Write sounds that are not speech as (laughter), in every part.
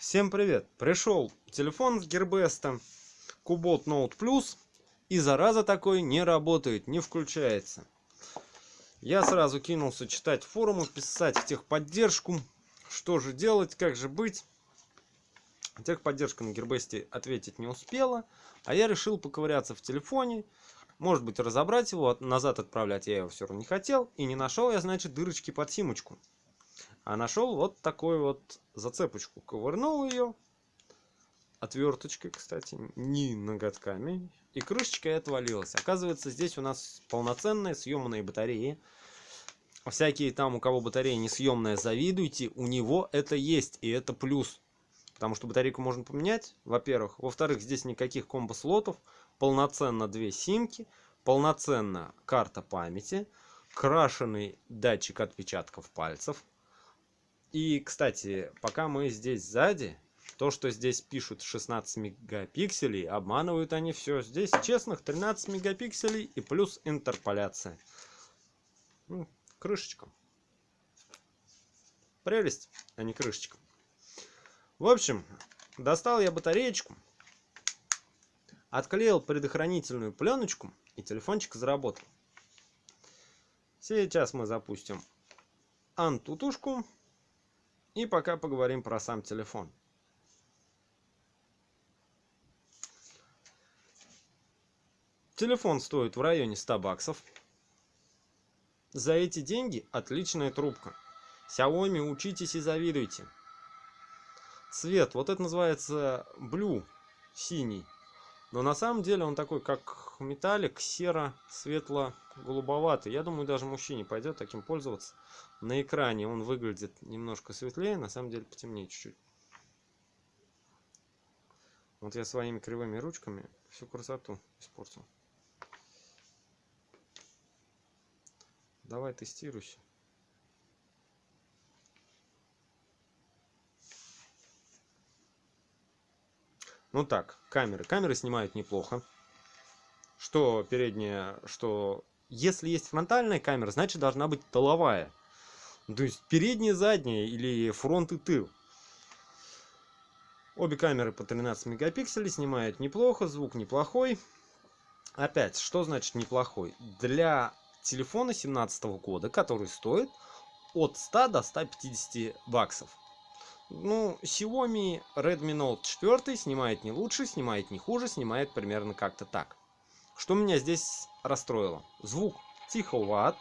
Всем привет! Пришел телефон с Гербеста Cobalt Note Plus и зараза такой не работает, не включается. Я сразу кинулся читать форумы, писать в техподдержку, что же делать, как же быть. Техподдержка на Гербесте ответить не успела, а я решил поковыряться в телефоне, может быть разобрать его, назад отправлять я его все равно не хотел, и не нашел я, значит, дырочки под симочку а нашел вот такую вот зацепочку. Ковырнул ее отверточкой кстати не ноготками и крышечка отвалилась. Оказывается здесь у нас полноценные съемные батареи. Всякие там у кого батарея несъемная завидуйте у него это есть и это плюс. Потому что батарейку можно поменять во-первых. Во-вторых здесь никаких комбо слотов полноценно две симки полноценно карта памяти крашеный датчик отпечатков пальцев и, кстати, пока мы здесь сзади, то, что здесь пишут 16 мегапикселей, обманывают они все. Здесь честных 13 мегапикселей и плюс интерполяция. Ну, крышечка. Прелесть, а не крышечка. В общем, достал я батареечку, отклеил предохранительную пленочку, и телефончик заработал. Сейчас мы запустим антутушку. И пока поговорим про сам телефон. Телефон стоит в районе 100 баксов. За эти деньги отличная трубка. Xiaomi учитесь и завидуйте. Цвет, вот это называется blue, синий. Но на самом деле он такой, как металлик, серо, светло, голубоватый. Я думаю, даже мужчине пойдет таким пользоваться. На экране он выглядит немножко светлее, на самом деле потемнее чуть-чуть. Вот я своими кривыми ручками всю красоту испортил. Давай тестируйся. Ну так, камеры. Камеры снимают неплохо. Что передняя, что... Если есть фронтальная камера, значит должна быть тыловая. То есть передняя, задняя или фронт и тыл. Обе камеры по 13 мегапикселей снимают неплохо, звук неплохой. Опять, что значит неплохой? Для телефона 17 года, который стоит от 100 до 150 баксов. Ну, Xiaomi Redmi Note 4 снимает не лучше, снимает не хуже, снимает примерно как-то так. Что меня здесь расстроило? Звук тиховат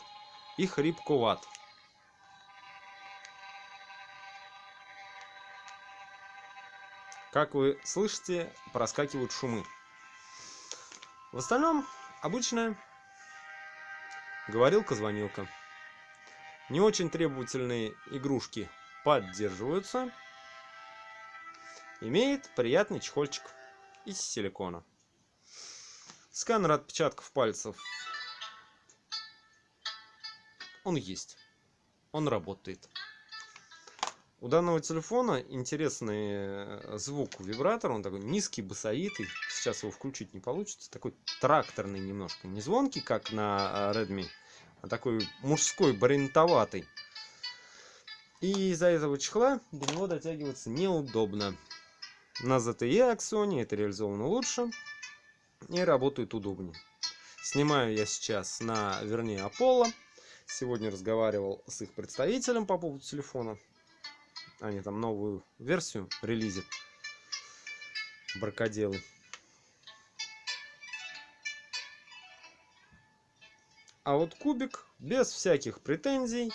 и хрипковат. Как вы слышите, проскакивают шумы. В остальном, обычная говорилка-звонилка. Не очень требовательные игрушки поддерживаются. Имеет приятный чехольчик из силикона. Сканер отпечатков пальцев. Он есть. Он работает. У данного телефона интересный э, звук вибратор. Он такой низкий, басовитый. Сейчас его включить не получится. Такой тракторный немножко. Не звонкий, как на э, Redmi, а такой мужской, барентоватый. И из-за этого чехла до него дотягиваться неудобно. На ZTE Axoni это реализовано лучше и работает удобнее. Снимаю я сейчас на, вернее, Apollo. Сегодня разговаривал с их представителем по поводу телефона. Они там новую версию релизят. Баркоделы. А вот кубик без всяких претензий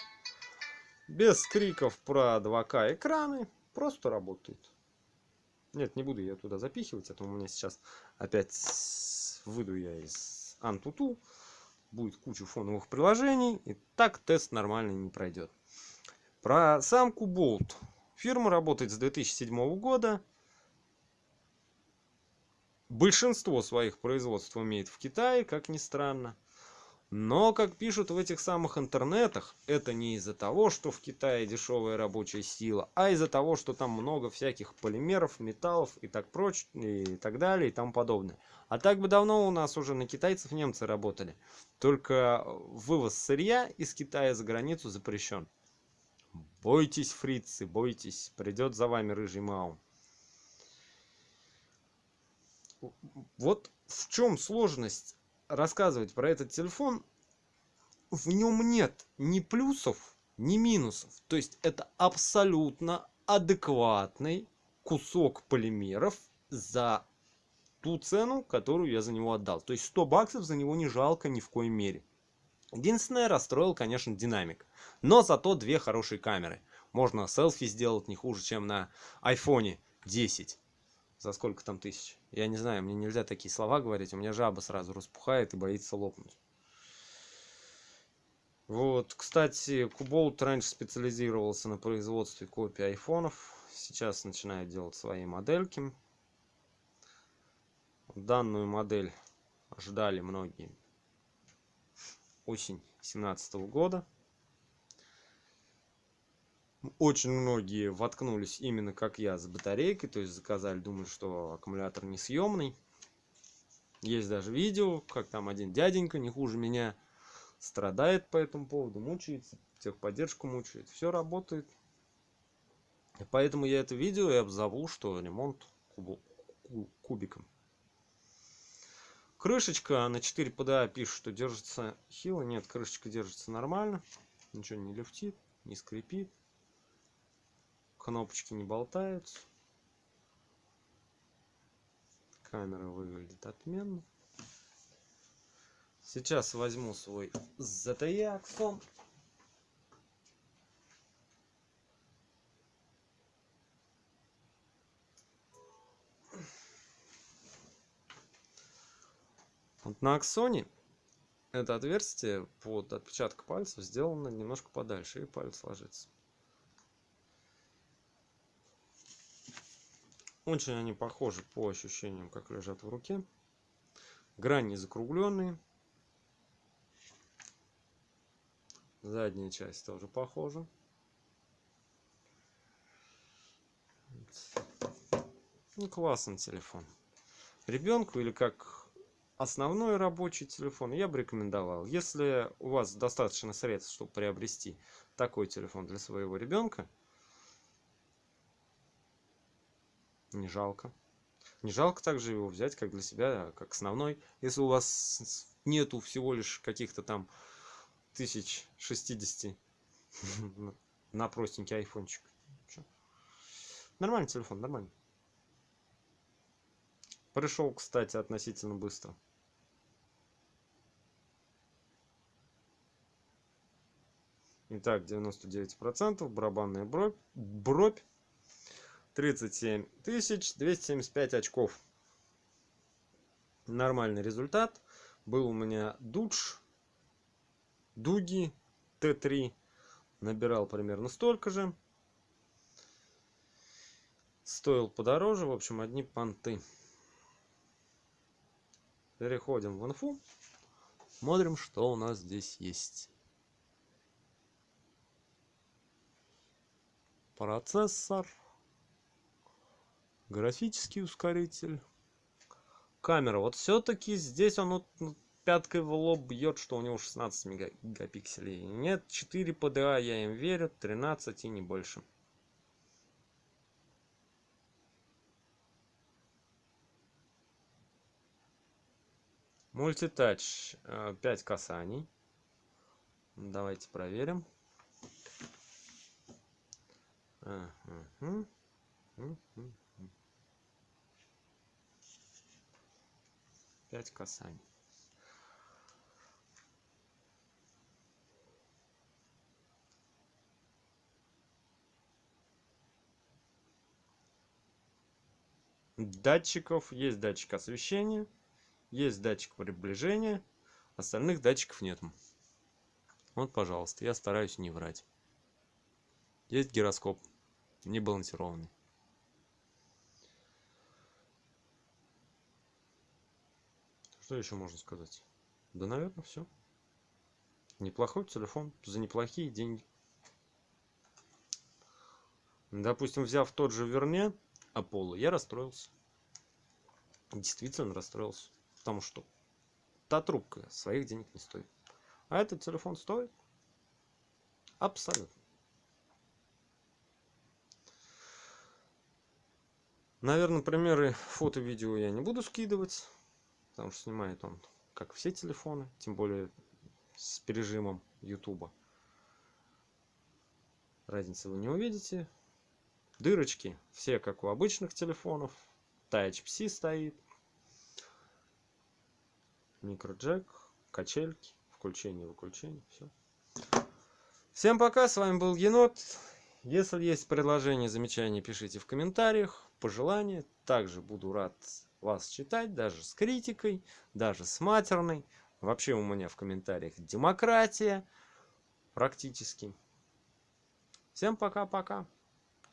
без криков про 2К экраны. Просто работает. Нет, не буду я туда запихивать, а то у меня сейчас опять выйду я из Антуту. Будет куча фоновых приложений. И так тест нормально не пройдет. Про самку Bolt. Фирма работает с 2007 года. Большинство своих производств имеет в Китае, как ни странно. Но, как пишут в этих самых интернетах, это не из-за того, что в Китае дешевая рабочая сила, а из-за того, что там много всяких полимеров, металлов и так прочее, и так далее, и тому подобное. А так бы давно у нас уже на китайцев немцы работали. Только вывоз сырья из Китая за границу запрещен. Бойтесь, фрицы, бойтесь, придет за вами рыжий Мау. вот в чем сложность рассказывать про этот телефон в нем нет ни плюсов ни минусов. То есть это абсолютно адекватный кусок полимеров за ту цену которую я за него отдал. То есть 100 баксов за него не жалко ни в коей мере. Единственное расстроил конечно динамик. Но зато две хорошие камеры. Можно селфи сделать не хуже чем на айфоне 10 за сколько там тысяч я не знаю мне нельзя такие слова говорить у меня жаба сразу распухает и боится лопнуть. Вот кстати куболт раньше специализировался на производстве копий айфонов сейчас начинает делать свои модельки. Данную модель ждали многие осень семнадцатого года очень многие воткнулись именно как я с батарейкой то есть заказали думают что аккумулятор несъемный. Есть даже видео как там один дяденька не хуже меня страдает по этому поводу мучается техподдержку мучает все работает. Поэтому я это видео и обзову что ремонт кубиком. Крышечка на 4 pda пишет что держится хило. Нет крышечка держится нормально ничего не люфтит не скрипит кнопочки не болтаются камера выглядит отменно. Сейчас возьму свой ZTE Axon. Вот на аксоне это отверстие под отпечаток пальцев сделано немножко подальше и палец ложится Очень они похожи по ощущениям, как лежат в руке. Грани закругленные. Задняя часть тоже похожа. Ну, классный телефон. Ребенку или как основной рабочий телефон я бы рекомендовал. Если у вас достаточно средств, чтобы приобрести такой телефон для своего ребенка, не жалко. Не жалко также его взять как для себя как основной. Если у вас нету всего лишь каких-то там тысяч шестидесяти (laughs) на простенький айфончик. Нормальный телефон нормальный. Пришел кстати относительно быстро. Итак, 99%, барабанная бровь, бровь тридцать семь тысяч двести семьдесят пять очков. Нормальный результат. Был у меня дудж дуги т3 набирал примерно столько же. Стоил подороже. В общем одни понты. Переходим в инфу. Смотрим что у нас здесь есть. Процессор графический ускоритель. Камера вот все-таки здесь он вот ну, пяткой в лоб бьет что у него 16 мегапикселей. Нет 4 PDA я им верю 13 и не больше. Мультитач 5 э, касаний. Давайте проверим пять касаний. Датчиков есть датчик освещения есть датчик приближения остальных датчиков нет. Вот пожалуйста я стараюсь не врать. Есть гироскоп не балансированный Что еще можно сказать? Да, наверное, все. Неплохой телефон за неплохие деньги. Допустим, взяв тот же Верне Apollo, я расстроился. Действительно расстроился. Потому что та трубка своих денег не стоит. А этот телефон стоит? Абсолютно. Наверное, примеры фото-видео я не буду скидывать, потому что снимает он, как все телефоны, тем более с пережимом YouTube. Разницы вы не увидите. Дырочки все как у обычных телефонов. Type-C стоит. Микроджек, качельки, включение, выключение, все. Всем пока, с вами был Енот. Если есть предложения, замечания, пишите в комментариях, пожелания. Также буду рад вас читать, даже с критикой, даже с матерной. Вообще у меня в комментариях демократия практически. Всем пока-пока.